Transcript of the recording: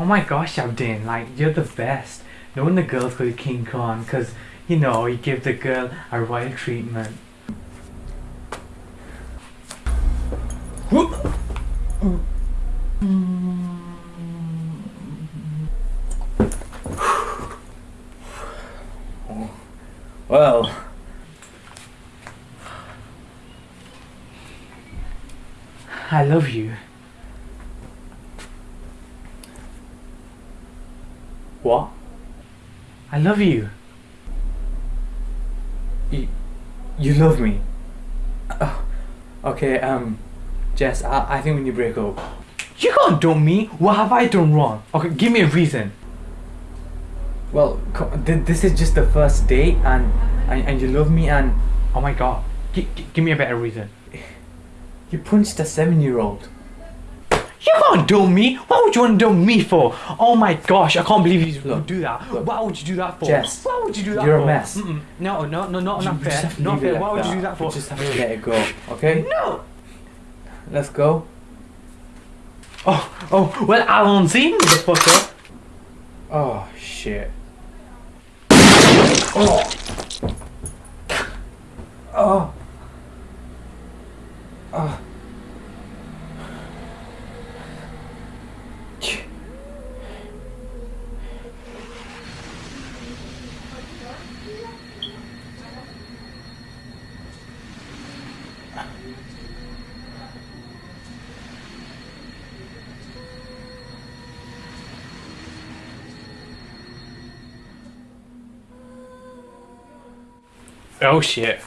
Oh my gosh, Abdin, like you're the best. No wonder girls call you King Kong, cause you know you give the girl a royal treatment. Well, I love you. What? I love you. You, you love me? Oh, okay, um, Jess, I, I think we need to break up. You can't dump me. What have I done wrong? Okay, give me a reason. Well, this is just the first date, and, and, and you love me, and Oh my god. G- give me a better reason. you punched a seven-year-old. You can't dump me. What would you want to dump me for? Oh my gosh, I can't believe you would do that. look. Why would you do that for? Jess, Why would you do that for? you're a mess. Mm-mm. No, no, no, no, You not just fair. Not fair. Why would you do that for? We just have to let it go, okay? No. Let's go. Oh, oh, well, I won't see, motherfucker. Oh, shit. Oh. Oh. Oh. Oh shit.